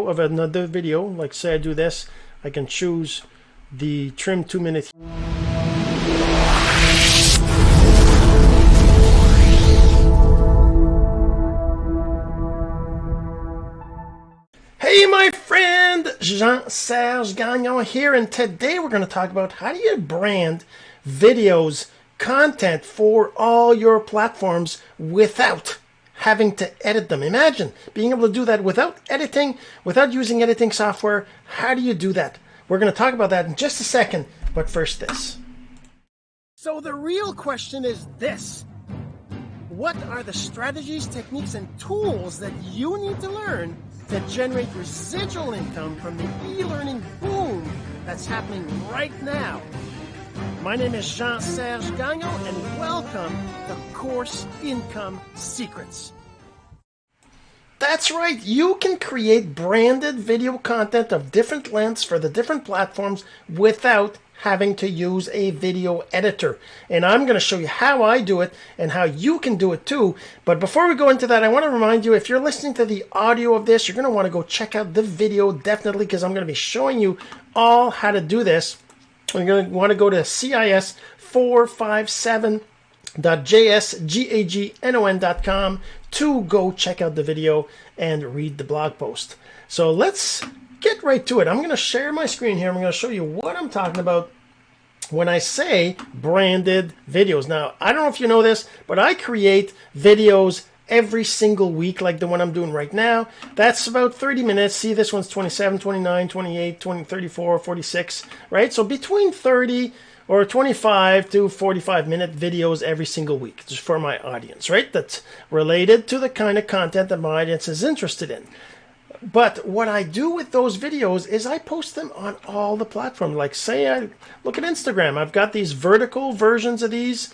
of another video, like say I do this, I can choose the trim two minute. Hey my friend, Jean-Serge Gagnon here, and today we're going to talk about how do you brand videos, content for all your platforms without having to edit them. Imagine being able to do that without editing, without using editing software. How do you do that? We're going to talk about that in just a second, but first this. So the real question is this. What are the strategies, techniques, and tools that you need to learn to generate residual income from the e-learning boom that's happening right now? My name is Jean-Serge Gagnon, and welcome to Course Income Secrets. That's right, you can create branded video content of different lengths for the different platforms without having to use a video editor. And I'm going to show you how I do it and how you can do it too. But before we go into that, I want to remind you if you're listening to the audio of this, you're going to want to go check out the video definitely because I'm going to be showing you all how to do this. You're going to want to go to CIS 457.jsgagnon.com to go check out the video and read the blog post. So let's get right to it. I'm going to share my screen here. I'm going to show you what I'm talking about when I say branded videos. Now, I don't know if you know this, but I create videos every single week like the one I'm doing right now. That's about 30 minutes. See, this one's 27, 29, 28, 20, 34, 46, right? So between 30 or 25 to 45 minute videos every single week just for my audience, right? That's related to the kind of content that my audience is interested in. But what I do with those videos is I post them on all the platforms. Like say I look at Instagram, I've got these vertical versions of these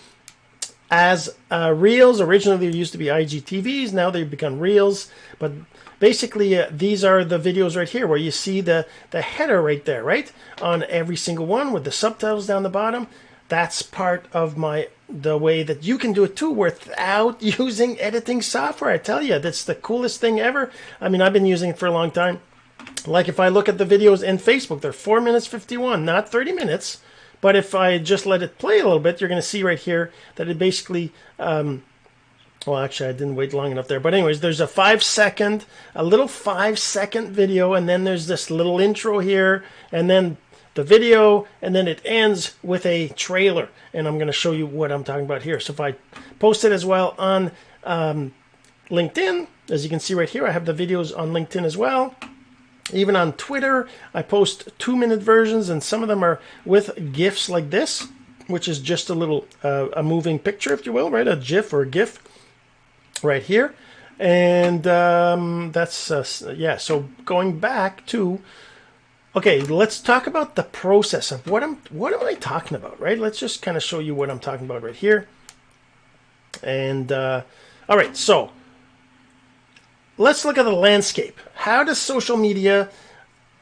as uh, reels. Originally, they used to be IGTVs. Now they've become reels. But basically, uh, these are the videos right here where you see the, the header right there, right? On every single one with the subtitles down the bottom. That's part of my the way that you can do it too without using editing software. I tell you, that's the coolest thing ever. I mean, I've been using it for a long time. Like if I look at the videos in Facebook, they're 4 minutes 51, not 30 minutes. But if I just let it play a little bit, you're going to see right here that it basically, um, well, actually, I didn't wait long enough there. But anyways, there's a five second, a little five second video, and then there's this little intro here, and then the video, and then it ends with a trailer. And I'm going to show you what I'm talking about here. So if I post it as well on um, LinkedIn, as you can see right here, I have the videos on LinkedIn as well. Even on Twitter, I post two minute versions, and some of them are with GIFs like this, which is just a little uh, a moving picture, if you will, right? A GIF or a GIF right here. And um, that's, uh, yeah, so going back to, okay, let's talk about the process of what I'm, what am I talking about, right? Let's just kind of show you what I'm talking about right here. And, uh, all right, so let's look at the landscape. How does social media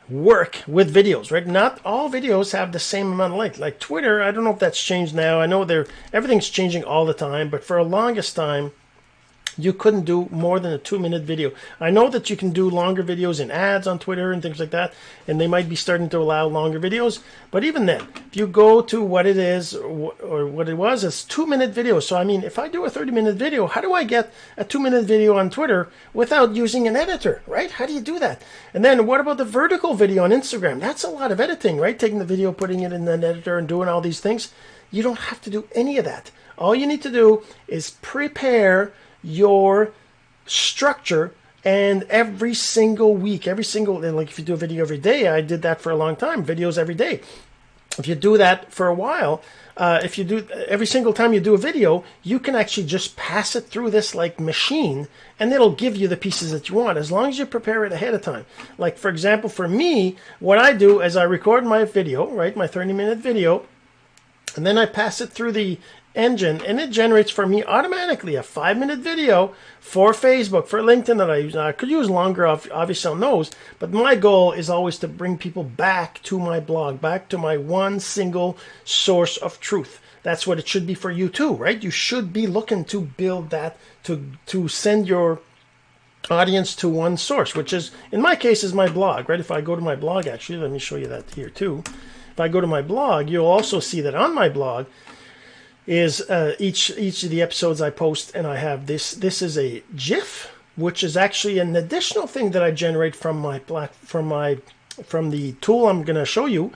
work with videos, right? Not all videos have the same amount of length. Like Twitter, I don't know if that's changed now. I know they're everything's changing all the time, but for a longest time, you couldn't do more than a two minute video. I know that you can do longer videos in ads on Twitter and things like that, and they might be starting to allow longer videos. But even then, if you go to what it is or what it was, it's two minute videos. So, I mean, if I do a 30 minute video, how do I get a two minute video on Twitter without using an editor, right? How do you do that? And then what about the vertical video on Instagram? That's a lot of editing, right? Taking the video, putting it in an editor, and doing all these things. You don't have to do any of that. All you need to do is prepare your structure and every single week every single like if you do a video every day i did that for a long time videos every day. If you do that for a while uh, if you do every single time you do a video you can actually just pass it through this like machine and it'll give you the pieces that you want as long as you prepare it ahead of time. Like for example for me what i do is i record my video right my 30 minute video and then I pass it through the engine and it generates for me automatically a five minute video for Facebook, for LinkedIn that I use. I could use longer, obviously on those, but my goal is always to bring people back to my blog, back to my one single source of truth. That's what it should be for you too, right? You should be looking to build that, to, to send your audience to one source, which is, in my case, is my blog, right? If I go to my blog, actually, let me show you that here too. If I go to my blog, you'll also see that on my blog is uh, each each of the episodes I post, and I have this. This is a GIF, which is actually an additional thing that I generate from my black from my from the tool I'm going to show you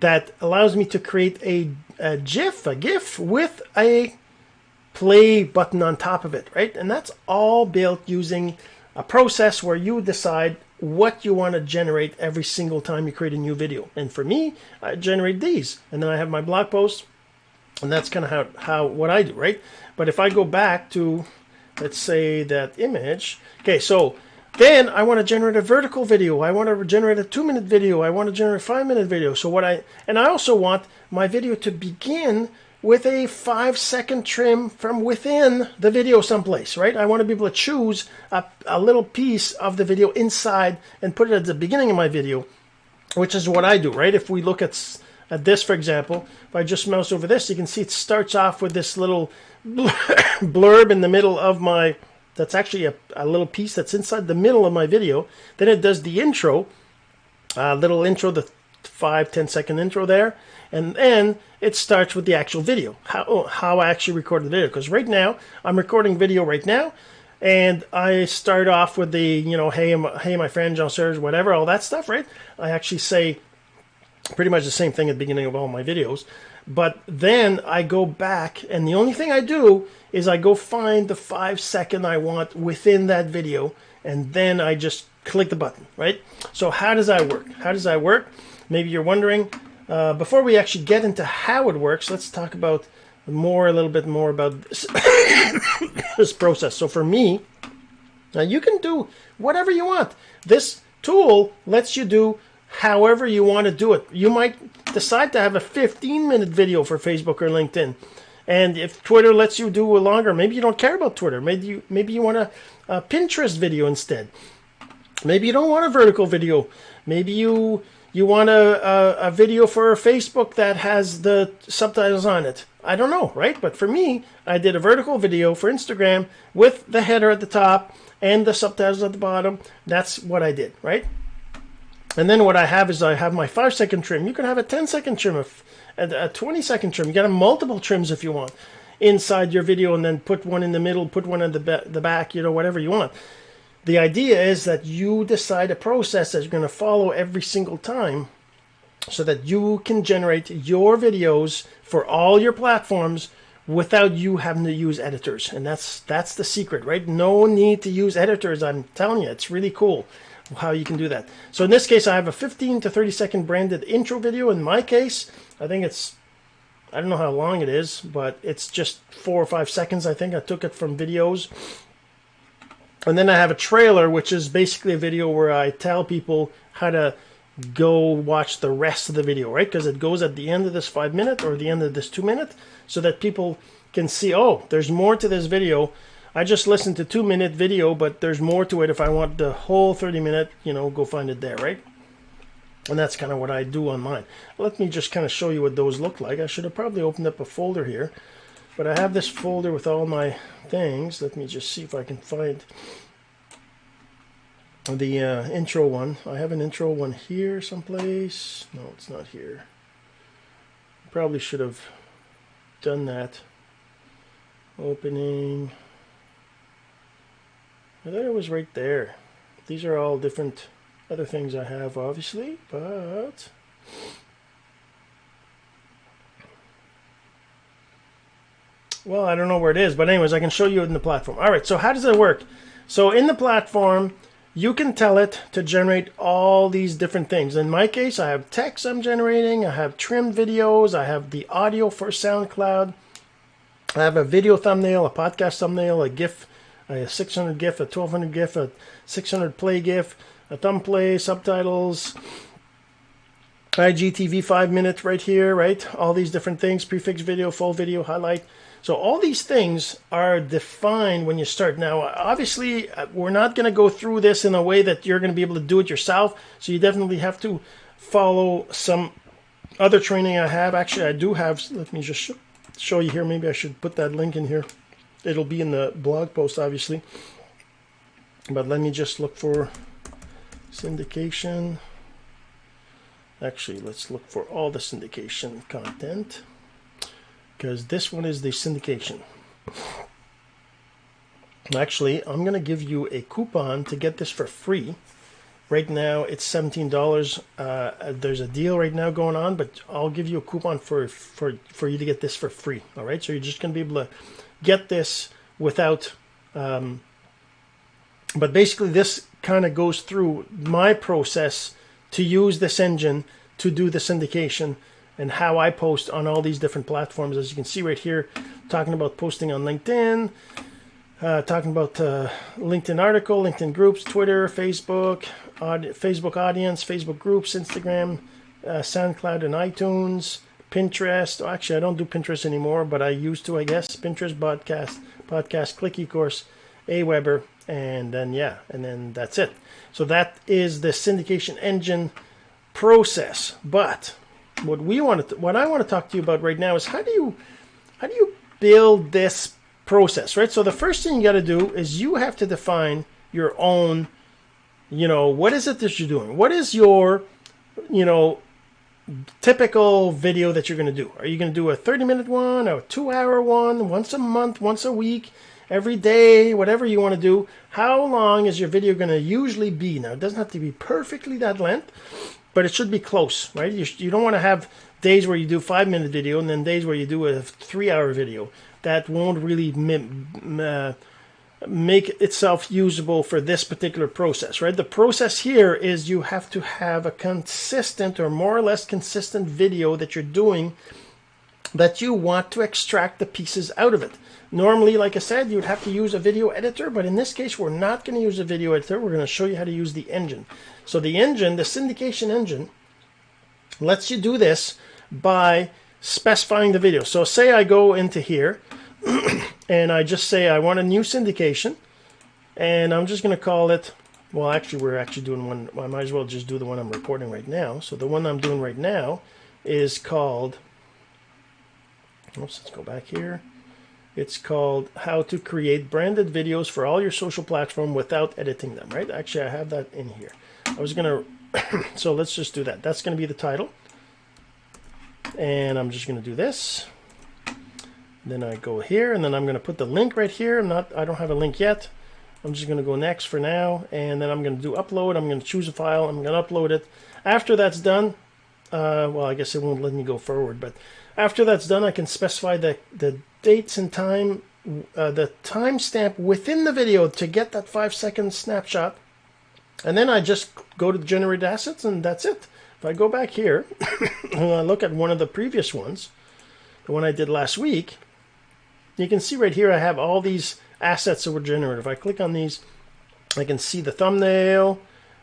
that allows me to create a, a GIF, a GIF with a play button on top of it, right? And that's all built using a process where you decide what you want to generate every single time you create a new video. And for me, I generate these, and then I have my blog post, and that's kind of how, how what I do, right? But if I go back to, let's say that image, okay, so then I want to generate a vertical video. I want to generate a two minute video. I want to generate a five minute video. So what I, and I also want my video to begin with a five second trim from within the video someplace, right? I want to be able to choose a, a little piece of the video inside and put it at the beginning of my video, which is what I do, right? If we look at, at this, for example, if I just mouse over this, you can see it starts off with this little blurb in the middle of my, that's actually a, a little piece that's inside the middle of my video. Then it does the intro, a little intro, the five ten second intro there and then it starts with the actual video, how, how I actually recorded the video. Because right now, I'm recording video right now, and I start off with the, you know, hey, hey, my friend, Jean Serge, whatever, all that stuff, right? I actually say pretty much the same thing at the beginning of all my videos. But then I go back, and the only thing I do is I go find the five second I want within that video, and then I just click the button, right? So how does that work? How does that work? Maybe you're wondering, uh, before we actually get into how it works, let's talk about more, a little bit more about this, this process. So for me, now you can do whatever you want. This tool lets you do however you want to do it. You might decide to have a 15 minute video for Facebook or LinkedIn. And if Twitter lets you do a longer, maybe you don't care about Twitter. Maybe you maybe you want a, a Pinterest video instead. Maybe you don't want a vertical video. Maybe you you want a, a, a, video for Facebook that has the subtitles on it. I don't know, right? But for me, I did a vertical video for Instagram with the header at the top and the subtitles at the bottom. That's what I did, right? And then what I have is I have my five second trim. You can have a 10 second trim, a 20 second trim. You have multiple trims if you want inside your video and then put one in the middle, put one in the, the back, you know, whatever you want. The idea is that you decide a process that you're going to follow every single time so that you can generate your videos for all your platforms without you having to use editors. And that's that's the secret, right? No need to use editors. I'm telling you, it's really cool how you can do that. So in this case, I have a 15 to 30 second branded intro video. In my case, I think it's I don't know how long it is, but it's just four or five seconds. I think I took it from videos and then I have a trailer, which is basically a video where I tell people how to go watch the rest of the video, right? Because it goes at the end of this five minute or the end of this two minute so that people can see, oh, there's more to this video. I just listened to two minute video, but there's more to it. If I want the whole 30 minute, you know, go find it there, right? And that's kind of what I do on mine. Let me just kind of show you what those look like. I should have probably opened up a folder here. But I have this folder with all my things. Let me just see if I can find the uh, intro one. I have an intro one here someplace. No, it's not here. Probably should have done that. Opening. I thought it was right there. These are all different other things I have, obviously, but Well, I don't know where it is, but anyways, I can show you in the platform. All right, so how does it work? So in the platform, you can tell it to generate all these different things. In my case, I have text I'm generating, I have trimmed videos, I have the audio for SoundCloud, I have a video thumbnail, a podcast thumbnail, a GIF, a 600 GIF, a 1200 GIF, a 600 play GIF, a thumb play, subtitles, IGTV five minutes right here, right? All these different things, prefix video, full video, highlight. So all these things are defined when you start. Now, obviously, uh, we're not going to go through this in a way that you're going to be able to do it yourself. So you definitely have to follow some other training I have. Actually, I do have. Let me just sh show you here. Maybe I should put that link in here. It'll be in the blog post, obviously. but let me just look for syndication. Actually, let's look for all the syndication content because this one is the syndication. Actually, I'm going to give you a coupon to get this for free. Right now, it's $17. Uh, there's a deal right now going on, but I'll give you a coupon for, for, for you to get this for free. All right, so you're just going to be able to get this without, um, but basically this kind of goes through my process to use this engine to do the syndication and how I post on all these different platforms. As you can see right here, talking about posting on LinkedIn, uh, talking about uh, LinkedIn article, LinkedIn groups, Twitter, Facebook, Facebook audience, Facebook groups, Instagram, uh, SoundCloud, and iTunes, Pinterest. Oh, actually, I don't do Pinterest anymore, but I used to, I guess. Pinterest, podcast, podcast, Click eCourse, Aweber, and then yeah, and then that's it. So that is the syndication engine process. But what we want to, what I want to talk to you about right now is how do you, how do you build this process, right? So the first thing you got to do is you have to define your own, you know, what is it that you're doing? What is your, you know, typical video that you're going to do? Are you going to do a 30 minute one a two hour one once a month, once a week, every day, whatever you want to do? How long is your video going to usually be? Now, it doesn't have to be perfectly that length, but it should be close, right? You, you don't want to have days where you do five minute video and then days where you do a three hour video that won't really uh, make itself usable for this particular process, right? The process here is you have to have a consistent or more or less consistent video that you're doing that you want to extract the pieces out of it. Normally, like I said, you'd have to use a video editor, but in this case, we're not going to use a video editor. We're going to show you how to use the engine. So the engine, the syndication engine, lets you do this by specifying the video. So say I go into here and I just say I want a new syndication and I'm just going to call it well actually we're actually doing one I might as well just do the one I'm reporting right now. So the one I'm doing right now is called oops let's go back here. It's called how to create branded videos for all your social platform without editing them right? Actually I have that in here. I was gonna so let's just do that. That's gonna be the title. And I'm just gonna do this then I go here and then I'm going to put the link right here. I'm not, I don't have a link yet. I'm just going to go next for now. And then I'm going to do upload. I'm going to choose a file. I'm going to upload it. After that's done, uh, well, I guess it won't let me go forward, but after that's done, I can specify the, the dates and time, uh, the timestamp within the video to get that five second snapshot. And then I just go to the generated assets and that's it. If I go back here and I look at one of the previous ones, the one I did last week, you can see right here I have all these assets that were generated. If I click on these, I can see the thumbnail,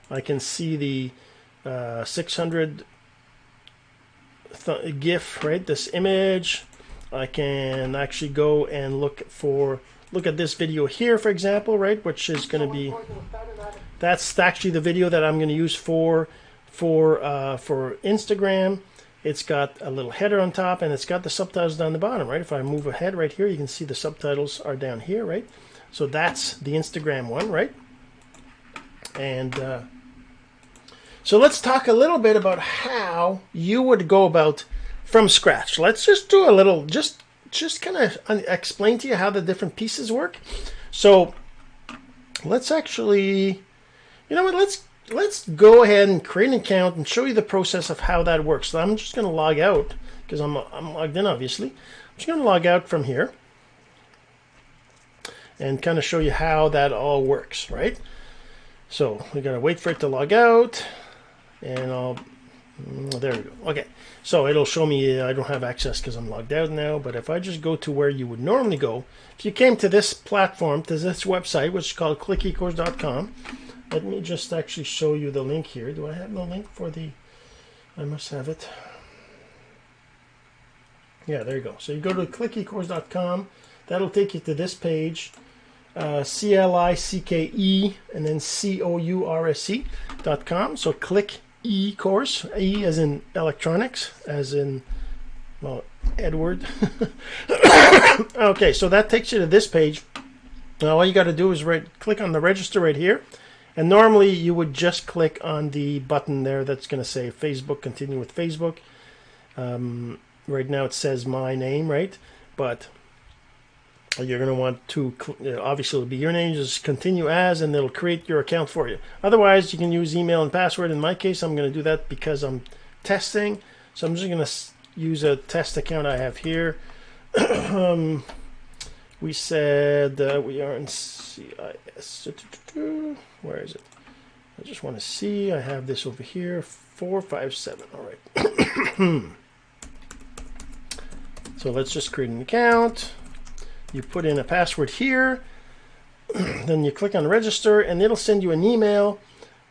I can see the uh, 600 th GIF, right? This image. I can actually go and look for, look at this video here, for example, right? Which is going to be, that's actually the video that I'm going to use for, for, uh, for Instagram. It's got a little header on top and it's got the subtitles down the bottom, right? If I move ahead right here, you can see the subtitles are down here, right? So that's the Instagram one, right? And uh, so let's talk a little bit about how you would go about from scratch. Let's just do a little, just just kind of explain to you how the different pieces work. So let's actually, you know what, let's let's go ahead and create an account and show you the process of how that works. So I'm just going to log out because I'm, I'm logged in, obviously. I'm just going to log out from here and kind of show you how that all works, right? So we got to wait for it to log out and I'll, mm, there we go. Okay, so it'll show me uh, I don't have access because I'm logged out now, but if I just go to where you would normally go, if you came to this platform, to this website, which is called clickecourse.com, let me just actually show you the link here. Do I have the link for the... I must have it. Yeah, there you go. So you go to clickecourse.com. That'll take you to this page. Uh, C-L-I-C-K-E and then C-O-U-R-S-E dot com. So click E course. E as in electronics, as in, well, Edward. okay, so that takes you to this page. Now all you got to do is right click on the register right here. And normally you would just click on the button there that's going to say Facebook, continue with Facebook. Um, right now it says my name, right? But you're going to want to, obviously it'll be your name, just continue as, and it'll create your account for you. Otherwise, you can use email and password. In my case, I'm going to do that because I'm testing. So I'm just going to use a test account I have here. we said that we are in CIS. Where is it? I just want to see. I have this over here. 457. All right. so let's just create an account. You put in a password here. then you click on register and it'll send you an email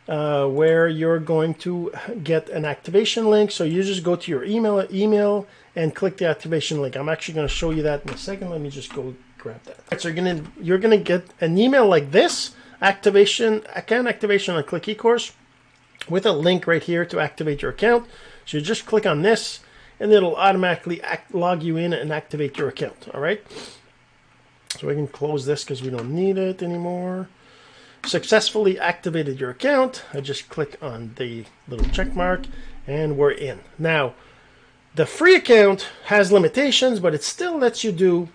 uh, where you're going to get an activation link. So you just go to your email email and click the activation link. I'm actually going to show you that in a second. Let me just go grab that. Right, so you're gonna you're gonna get an email like this activation account activation on Click eCourse with a link right here to activate your account. So you just click on this and it'll automatically act, log you in and activate your account. All right. So we can close this because we don't need it anymore. Successfully activated your account. I just click on the little check mark and we're in. Now, the free account has limitations, but it still lets you do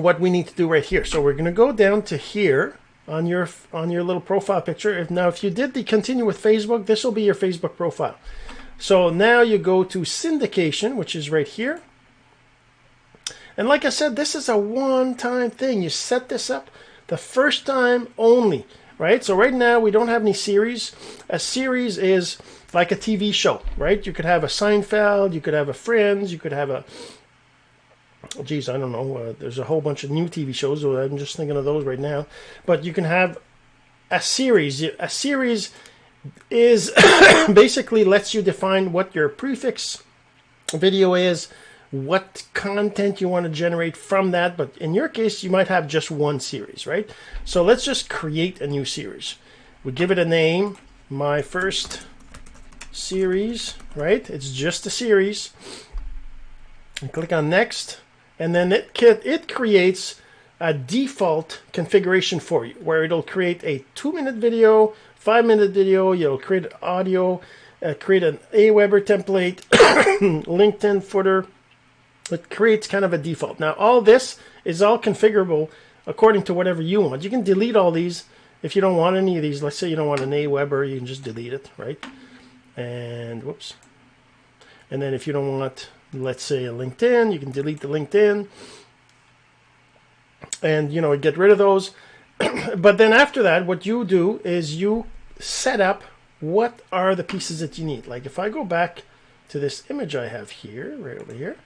what we need to do right here. So we're going to go down to here on your on your little profile picture. If now if you did the continue with Facebook, this will be your Facebook profile. So now you go to syndication, which is right here. And like I said, this is a one-time thing. You set this up the first time only, right? So right now we don't have any series. A series is like a TV show, right? You could have a Seinfeld, you could have a Friends, you could have a geez, I don't know. Uh, there's a whole bunch of new TV shows. I'm just thinking of those right now. But you can have a series. A series is basically lets you define what your prefix video is, what content you want to generate from that. But in your case, you might have just one series, right? So let's just create a new series. We give it a name. My first series, right? It's just a series. And click on next and then it it creates a default configuration for you where it'll create a two minute video, five minute video, you'll create audio, uh, create an Aweber template, LinkedIn footer. It creates kind of a default. Now all this is all configurable according to whatever you want. You can delete all these if you don't want any of these. Let's say you don't want an Aweber, you can just delete it, right? And whoops. And then if you don't want let's say a LinkedIn, you can delete the LinkedIn and, you know, get rid of those. but then after that, what you do is you set up what are the pieces that you need. Like if I go back to this image I have here, right over here,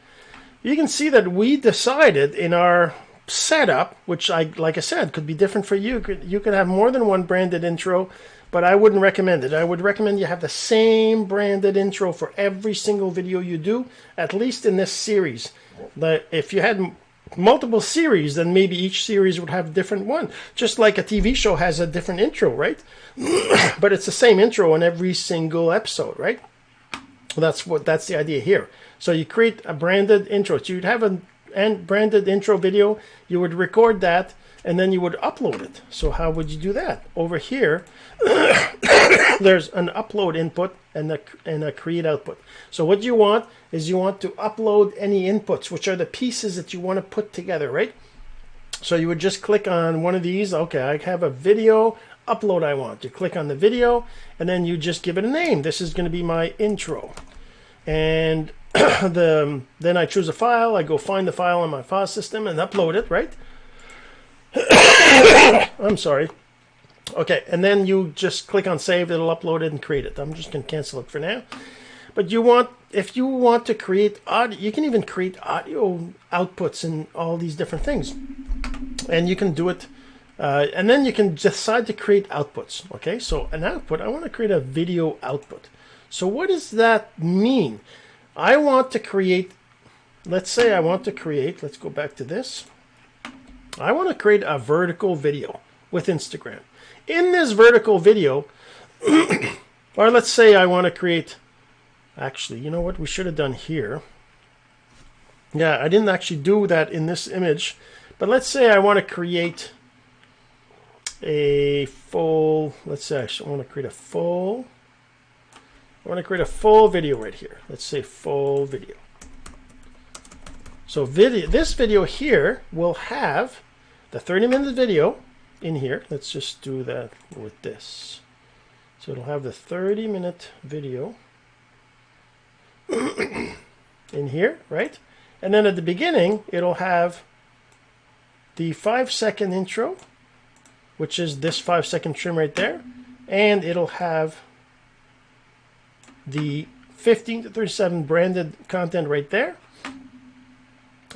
you can see that we decided in our setup, which I, like I said, could be different for you. You could, have more than one branded intro but I wouldn't recommend it. I would recommend you have the same branded intro for every single video you do, at least in this series. If you had multiple series, then maybe each series would have a different one. Just like a TV show has a different intro, right? but it's the same intro in every single episode, right? That's what that's the idea here. So you create a branded intro. So you'd have a branded intro video. You would record that and then you would upload it. So how would you do that? Over here, there's an upload input and a, and a create output. So what you want is you want to upload any inputs, which are the pieces that you want to put together, right? So you would just click on one of these. Okay, I have a video upload I want. You click on the video and then you just give it a name. This is going to be my intro. And the then I choose a file. I go find the file on my file system and upload it, right? I'm sorry. Okay, and then you just click on save, it'll upload it and create it. I'm just going to cancel it for now. But you want, if you want to create audio, you can even create audio outputs and all these different things. And you can do it, uh, and then you can decide to create outputs. Okay, so an output, I want to create a video output. So what does that mean? I want to create, let's say I want to create, let's go back to this. I want to create a vertical video with Instagram. In this vertical video, or let's say I want to create, actually, you know what we should have done here? Yeah, I didn't actually do that in this image But let's say I want to create a full, let's say I want to create a full, I want to create a full video right here. Let's say full video. So video, this video here will have the 30 minute video in here. Let's just do that with this. So it'll have the 30 minute video in here, right? And then at the beginning, it'll have the five second intro, which is this five second trim right there. And it'll have the 15 to 37 branded content right there.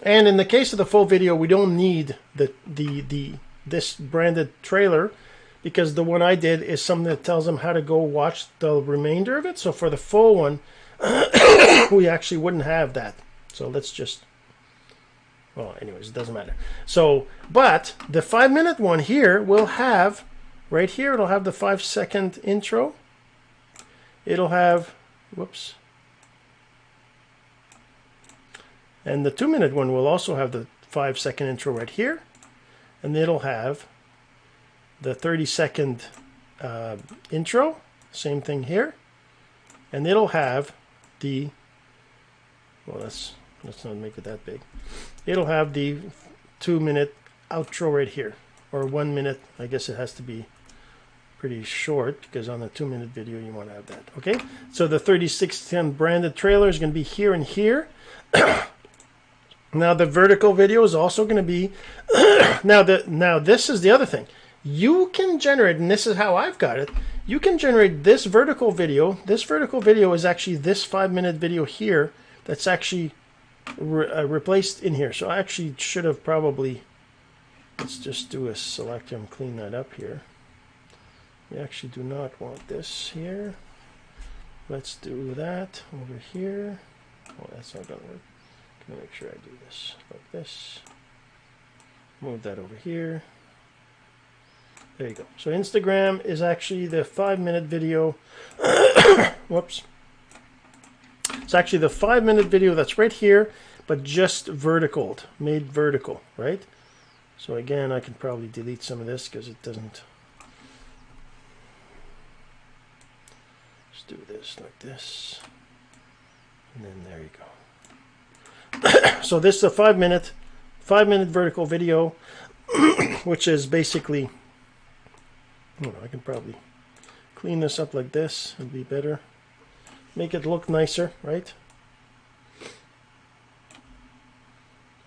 And in the case of the full video, we don't need the, the, the, this branded trailer because the one I did is something that tells them how to go watch the remainder of it. So for the full one, we actually wouldn't have that. So let's just, well, anyways, it doesn't matter. So, but the five minute one here will have, right here, it'll have the five second intro. It'll have, whoops. And the two minute one will also have the five second intro right here. And it'll have the 30 second uh, intro, same thing here. And it'll have the, well, let's, let's not make it that big. It'll have the two minute outro right here, or one minute. I guess it has to be pretty short because on the two minute video you want to have that. Okay, so the 3610 branded trailer is going to be here and here. now the vertical video is also going to be now the now this is the other thing. You can generate, and this is how I've got it you can generate this vertical video. This vertical video is actually this five minute video here that's actually re uh, replaced in here. So I actually should have probably, let's just do a select and clean that up here. We actually do not want this here. Let's do that over here. Oh, that's not gonna work. Gonna make sure I do this like this. Move that over here. There you go. So Instagram is actually the five minute video. Whoops. It's actually the five minute video that's right here, but just vertical, made vertical, right? So again, I can probably delete some of this because it doesn't. Let's do this like this. And then there you go. so this is a five minute, five minute vertical video, which is basically know, I can probably clean this up like this and be better. Make it look nicer, right?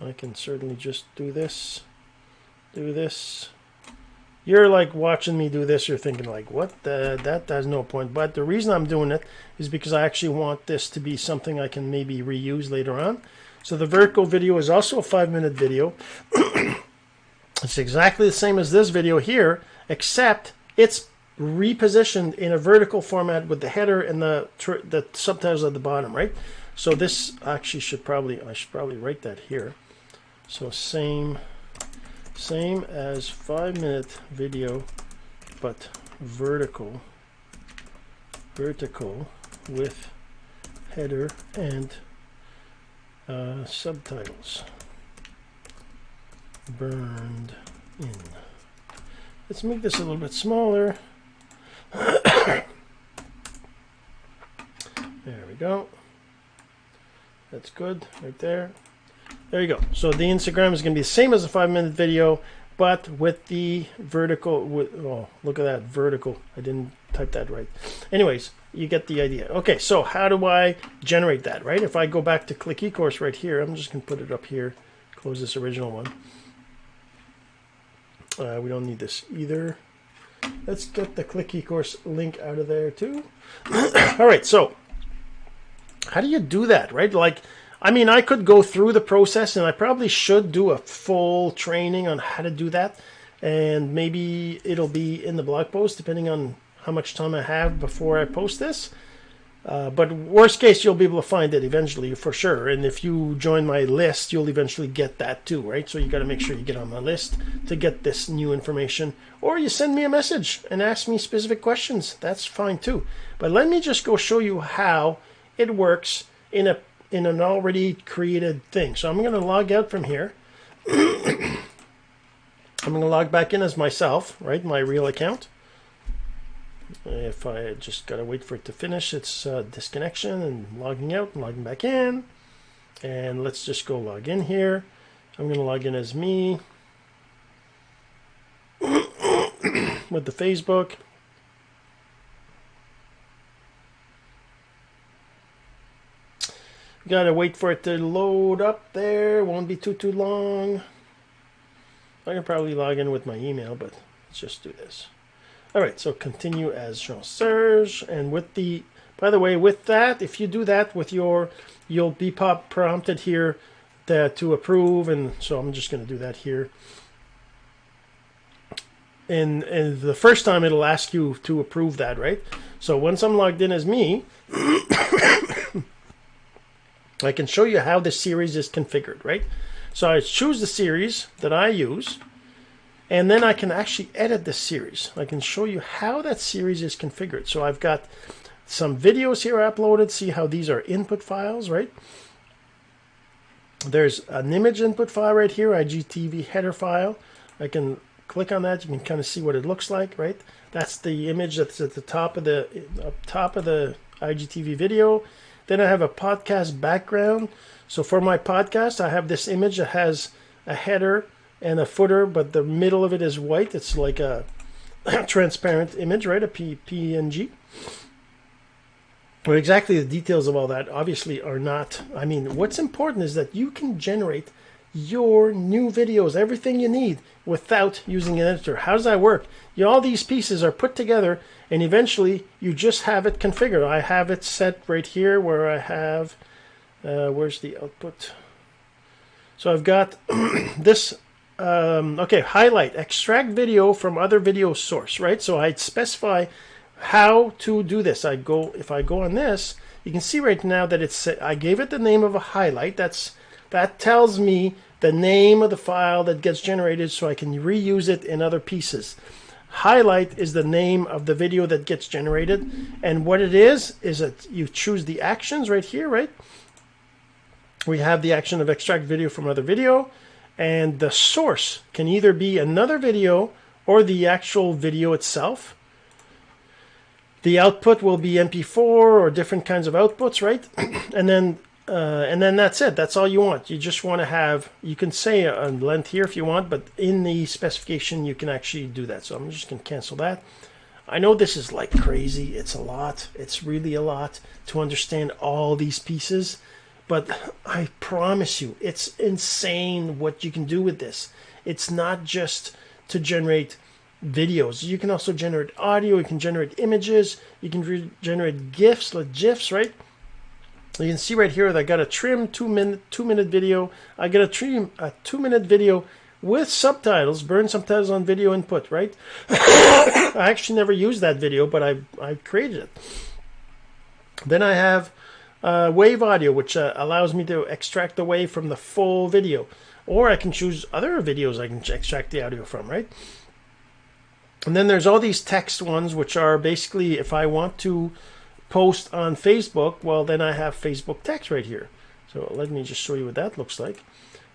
I can certainly just do this, do this. You're like watching me do this, you're thinking like, what? The, that has no point. But the reason I'm doing it is because I actually want this to be something I can maybe reuse later on. So the vertical video is also a five minute video. it's exactly the same as this video here, except it's repositioned in a vertical format with the header and the the subtitles at the bottom, right? So this actually should probably I should probably write that here. So same same as five minute video, but vertical vertical with header and uh, subtitles burned in. Let's make this a little bit smaller. there we go. That's good right there. There you go. So the Instagram is going to be the same as a five minute video, but with the vertical, with, oh, look at that vertical. I didn't type that right. Anyways, you get the idea. Okay, so how do I generate that, right? If I go back to Click eCourse right here, I'm just going to put it up here, close this original one. Uh, we don't need this either. Let's get the Click eCourse link out of there too. All right, so how do you do that, right? Like, I mean, I could go through the process and I probably should do a full training on how to do that. And maybe it'll be in the blog post depending on how much time I have before I post this. Uh, but worst case, you'll be able to find it eventually for sure. And if you join my list, you'll eventually get that too, right? So you got to make sure you get on my list to get this new information. Or you send me a message and ask me specific questions. That's fine too. But let me just go show you how it works in a in an already created thing. So I'm going to log out from here. I'm going to log back in as myself, right? My real account. If I just got to wait for it to finish its uh, disconnection and logging out and logging back in. And let's just go log in here. I'm to log in as me with the Facebook. Gotta wait for it to load up there. Won't be too, too long. I can probably log in with my email, but let's just do this. All right, so continue as Jean-Serge. And with the, by the way, with that, if you do that with your, you'll be pop prompted here to, to approve. And so I'm just going to do that here. And, and the first time it'll ask you to approve that, right? So once I'm logged in as me, I can show you how the series is configured, right? So I choose the series that I use, and then I can actually edit the series. I can show you how that series is configured. So I've got some videos here uploaded. See how these are input files, right? There's an image input file right here, IGTV header file. I can click on that. You can kind of see what it looks like, right? That's the image that's at the top of the up top of the IGTV video. Then I have a podcast background. So for my podcast, I have this image that has a header and a footer, but the middle of it is white. It's like a transparent image, right? A P PNG. But exactly the details of all that obviously are not. I mean, what's important is that you can generate your new videos, everything you need without using an editor. How does that work? You, all these pieces are put together and eventually you just have it configured. I have it set right here where I have, uh, where's the output? So I've got this, um, okay, highlight, extract video from other video source, right? So I specify how to do this. I go, if I go on this, you can see right now that it's, I gave it the name of a highlight. That's that tells me the name of the file that gets generated so I can reuse it in other pieces. Highlight is the name of the video that gets generated. And what it is, is that you choose the actions right here, right? We have the action of extract video from other video. And the source can either be another video or the actual video itself. The output will be MP4 or different kinds of outputs, right? and then uh, and then that's it. That's all you want. You just want to have, you can say a length here if you want, but in the specification, you can actually do that. So I'm just going to cancel that. I know this is like crazy. It's a lot. It's really a lot to understand all these pieces. But I promise you, it's insane what you can do with this. It's not just to generate videos. You can also generate audio. You can generate images. You can generate GIFs, like GIFs, right? You can see right here that I got a trim two minute two minute video. I got a trim a two minute video with subtitles, burn subtitles on video input, right? I actually never used that video, but I I created it. Then I have uh, wave audio, which uh, allows me to extract the wave from the full video, or I can choose other videos I can extract the audio from, right? And then there's all these text ones, which are basically if I want to post on Facebook, well, then I have Facebook text right here. So let me just show you what that looks like.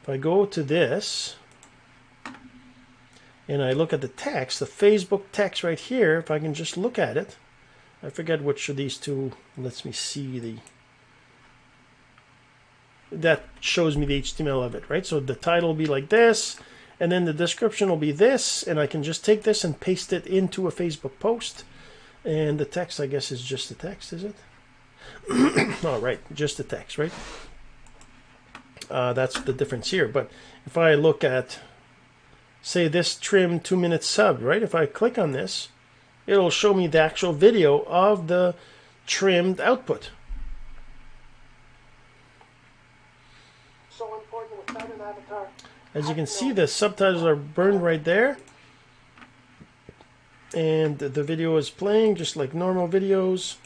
If I go to this and I look at the text, the Facebook text right here, if I can just look at it, I forget which of these two lets me see the that shows me the HTML of it, right? So the title will be like this, and then the description will be this, and I can just take this and paste it into a Facebook post. And the text, I guess, is just the text, is it? All right, just the text, right? Uh, that's the difference here. But if I look at, say, this trim two minute sub, right? If I click on this, it'll show me the actual video of the trimmed output. So important without an avatar. As you can see, the subtitles are burned right there. And the video is playing just like normal videos.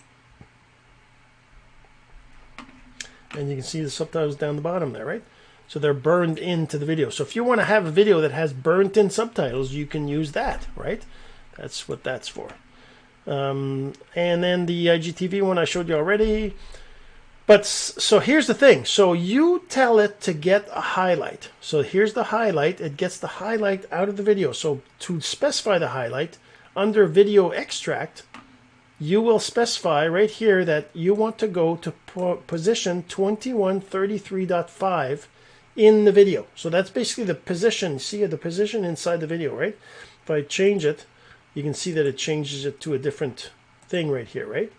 And you can see the subtitles down the bottom there right? So they're burned into the video. So if you want to have a video that has burnt in subtitles you can use that right? That's what that's for. Um, and then the IGTV one I showed you already But so here's the thing. So you tell it to get a highlight. So here's the highlight. It gets the highlight out of the video. So to specify the highlight under video extract, you will specify right here that you want to go to position 2133.5 in the video. So that's basically the position. See the position inside the video, right? If I change it, you can see that it changes it to a different thing right here, right?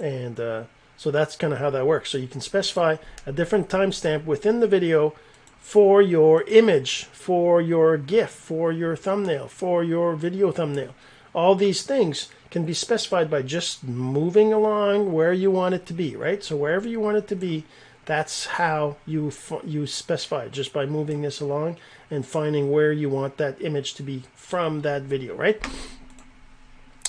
And uh, so that's kind of how that works. So you can specify a different timestamp within the video for your image, for your GIF, for your thumbnail, for your video thumbnail. All these things can be specified by just moving along where you want it to be, right? So wherever you want it to be, that's how you you specify it, just by moving this along and finding where you want that image to be from that video, right?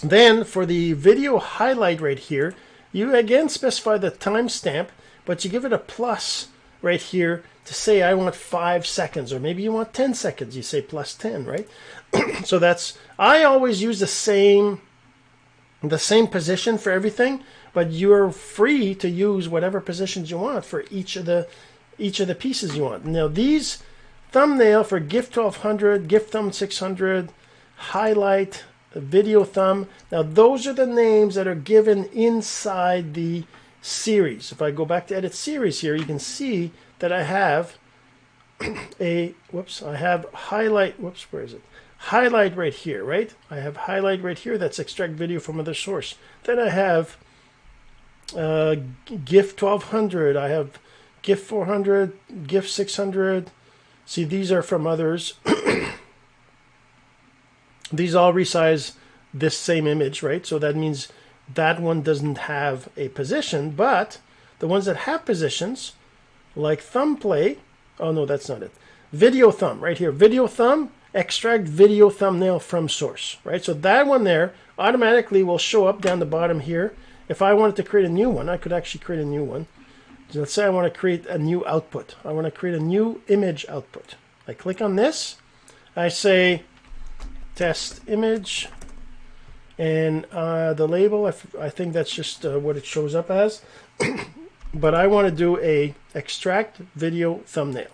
Then for the video highlight right here, you again specify the timestamp, but you give it a plus right here to say I want five seconds, or maybe you want 10 seconds. You say plus 10, right? so that's, I always use the same, the same position for everything, but you're free to use whatever positions you want for each of the, each of the pieces you want. Now these thumbnail for GIF 1200, GIF thumb 600, highlight, video thumb. Now those are the names that are given inside the series. If I go back to edit series here, you can see that I have a, whoops, I have highlight, whoops, where is it? Highlight right here, right? I have highlight right here. That's extract video from other source. Then I have uh, GIF 1200. I have GIF 400, GIF 600. See, these are from others. these all resize this same image, right? So that means that one doesn't have a position, but the ones that have positions, like thumb play, oh no, that's not it. Video thumb, right here, video thumb, extract video thumbnail from source, right? So that one there automatically will show up down the bottom here. If I wanted to create a new one, I could actually create a new one. So let's say I want to create a new output. I want to create a new image output. I click on this. I say test image. And uh, the label I, think that's just uh, what it shows up as. But I want to do a extract video thumbnail.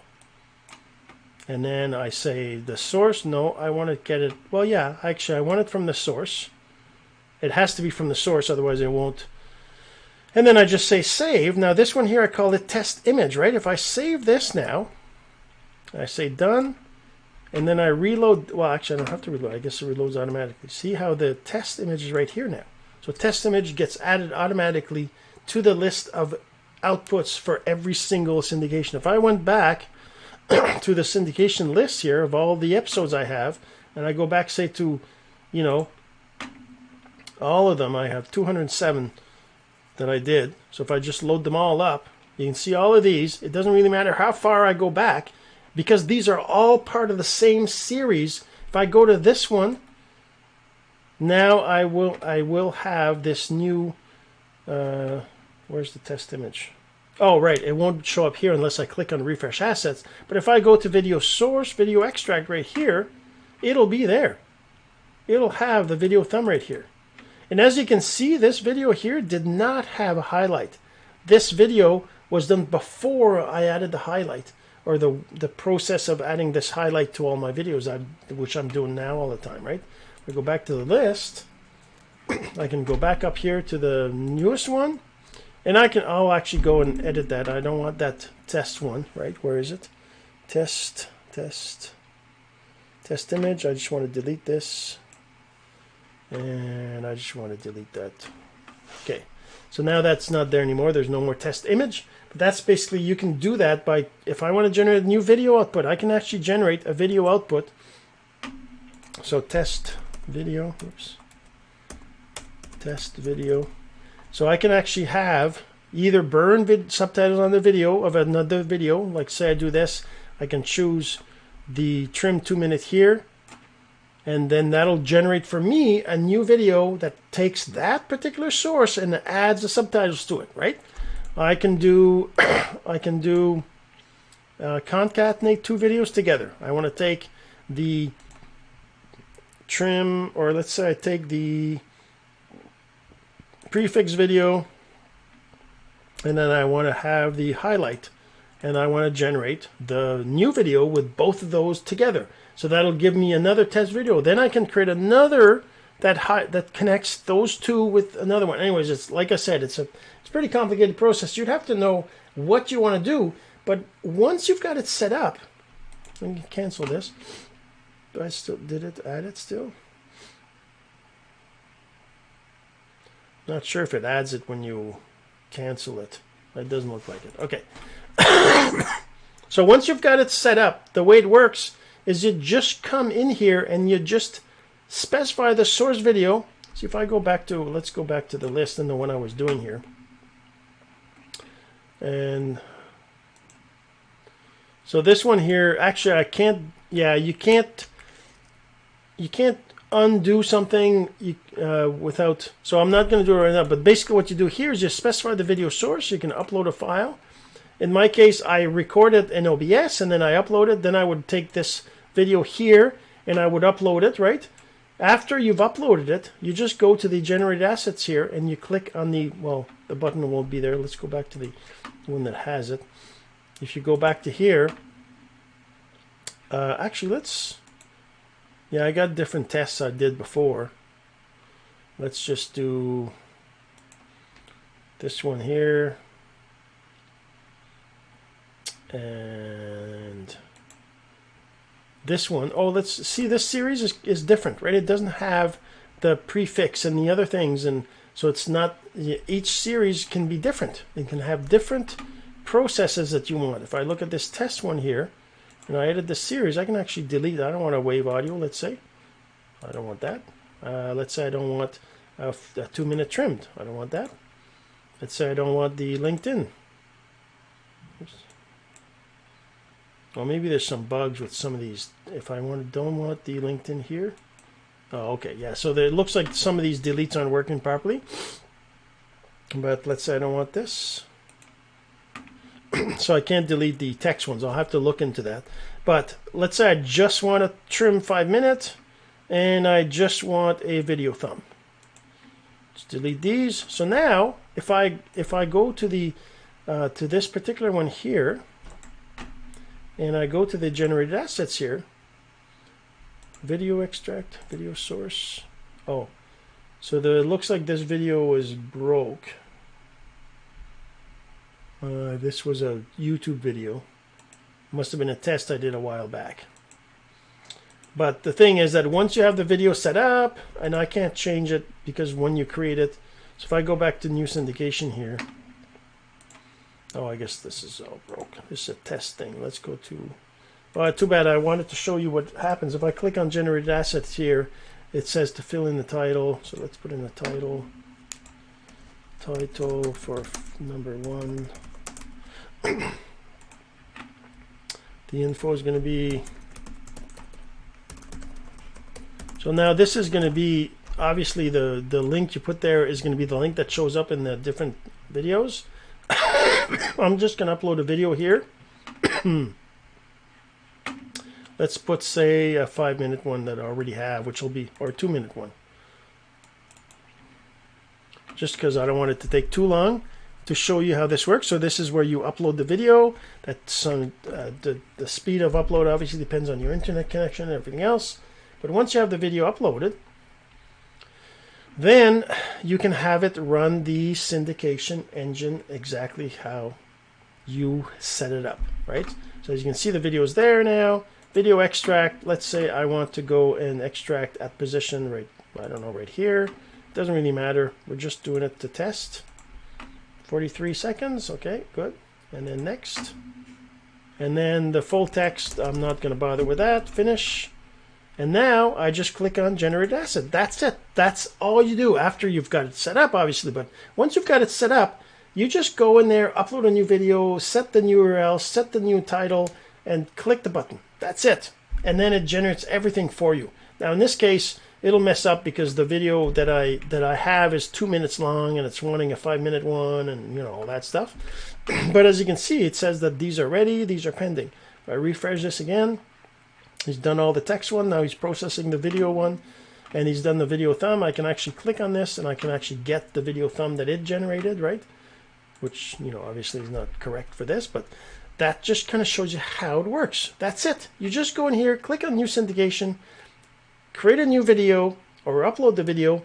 And then I say the source. No I want to get it well yeah actually I want it from the source. It has to be from the source otherwise it won't. And then I just say save. Now this one here I call it test image right? If I save this now I say done and then I reload, well actually I don't have to reload, I guess it reloads automatically. See how the test image is right here now. So test image gets added automatically to the list of outputs for every single syndication. If I went back to the syndication list here of all the episodes I have, and I go back say to, you know, all of them, I have 207 that I did. So if I just load them all up, you can see all of these. It doesn't really matter how far I go back because these are all part of the same series. If I go to this one, now I will I will have this new. Uh, where's the test image? Oh, right. It won't show up here unless I click on refresh assets. But if I go to video source, video extract right here, it'll be there. It'll have the video thumb right here. And as you can see, this video here did not have a highlight. This video was done before I added the highlight or the the process of adding this highlight to all my videos, I, which I'm doing now all the time, right? I go back to the list. I can go back up here to the newest one, and I can. I'll actually go and edit that. I don't want that test one, right? Where is it? Test, test, test image. I just want to delete this, and I just want to delete that. Okay, so now that's not there anymore. There's no more test image. But that's basically, you can do that by, if I want to generate a new video output, I can actually generate a video output. So test video, oops, test video. So I can actually have either burn subtitles on the video of another video, like say I do this, I can choose the trim two minute here, and then that'll generate for me a new video that takes that particular source and adds the subtitles to it, right? I can do I can do uh, concatenate two videos together. I want to take the trim, or let's say I take the prefix video and then I want to have the highlight and I want to generate the new video with both of those together. So that'll give me another test video. Then I can create another that that connects those two with another one. Anyways, it's like I said, it's a it's a pretty complicated process. You'd have to know what you want to do, but once you've got it set up, let me cancel this. Do I still did it add it still? Not sure if it adds it when you cancel it. It doesn't look like it. Okay. so once you've got it set up, the way it works is you just come in here and you just specify the source video. See if I go back to, let's go back to the list and the one I was doing here. And so this one here, actually I can't, yeah, you can't, you can't undo something uh, without, so I'm not going to do it right now, but basically what you do here is you specify the video source. You can upload a file. In my case, I record it in OBS and then I upload it. Then I would take this video here and I would upload it, right? After you've uploaded it, you just go to the generated assets here and you click on the, well, the button won't be there. Let's go back to the one that has it. If you go back to here, uh, actually, let's, yeah, I got different tests I did before. Let's just do this one here. And this one. Oh, let's see, this series is, is different, right? It doesn't have the prefix and the other things. And so it's not, each series can be different. It can have different processes that you want. If I look at this test one here, and I edit the series, I can actually delete. I don't want a wave audio, let's say. I don't want that. Uh, let's say I don't want a, a two minute trimmed. I don't want that. Let's say I don't want the LinkedIn. Well, maybe there's some bugs with some of these. If I want, don't want the LinkedIn here. Oh, okay, yeah. So there, it looks like some of these deletes aren't working properly. But let's say I don't want this. so I can't delete the text ones. I'll have to look into that. But let's say I just want to trim five minutes and I just want a video thumb. Let's delete these. So now if I if I go to the uh, to this particular one here and I go to the generated assets here, video extract, video source. Oh, so the, it looks like this video is broke. Uh, this was a YouTube video. Must have been a test I did a while back. But the thing is that once you have the video set up, and I can't change it because when you create it, so if I go back to new syndication here, oh, I guess this is all broke. This is a test thing. Let's go to, oh, too bad. I wanted to show you what happens. If I click on generated assets here, it says to fill in the title. So let's put in the title. Title for number one. the info is going to be so now this is going to be obviously the the link you put there is going to be the link that shows up in the different videos I'm just going to upload a video here let's put say a five minute one that I already have which will be or a two minute one just because I don't want it to take too long to show you how this works. So this is where you upload the video. That's uh, the, the speed of upload obviously depends on your internet connection and everything else. But once you have the video uploaded, then you can have it run the syndication engine exactly how you set it up, right? So as you can see, the video is there now. Video extract, let's say I want to go and extract at position right, I don't know, right here. Doesn't really matter. We're just doing it to test. 43 seconds. Okay, good. And then next. And then the full text, I'm not going to bother with that. Finish. And now I just click on generate asset. That's it. That's all you do after you've got it set up, obviously. But once you've got it set up, you just go in there, upload a new video, set the new URL, set the new title, and click the button. That's it. And then it generates everything for you. Now, in this case, it'll mess up because the video that I that I have is two minutes long and it's wanting a five minute one and you know all that stuff. but as you can see, it says that these are ready, these are pending. If I refresh this again, he's done all the text one. Now he's processing the video one and he's done the video thumb. I can actually click on this and I can actually get the video thumb that it generated, right? which you know obviously is not correct for this, but that just kind of shows you how it works. That's it. You just go in here, click on new syndication, create a new video or upload the video,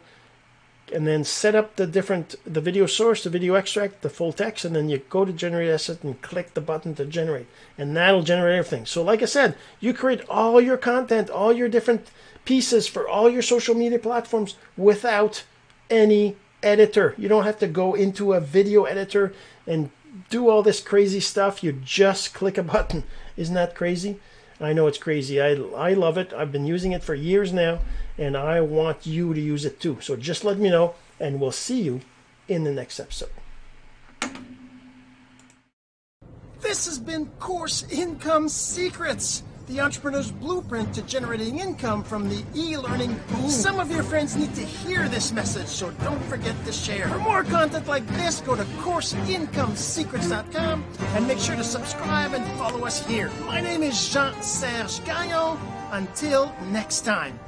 and then set up the different the video source, the video extract, the full text, and then you go to generate asset and click the button to generate, and that'll generate everything. So like I said, you create all your content, all your different pieces for all your social media platforms without any editor. You don't have to go into a video editor and do all this crazy stuff. You just click a button. Isn't that crazy? I know it's crazy. I, I love it. I've been using it for years now, and I want you to use it too. So just let me know, and we'll see you in the next episode. This has been Course Income Secrets the entrepreneur's blueprint to generating income from the e-learning boom. Some of your friends need to hear this message, so don't forget to share. For more content like this, go to CourseIncomeSecrets.com and make sure to subscribe and follow us here. My name is Jean-Serge Gagnon. Until next time.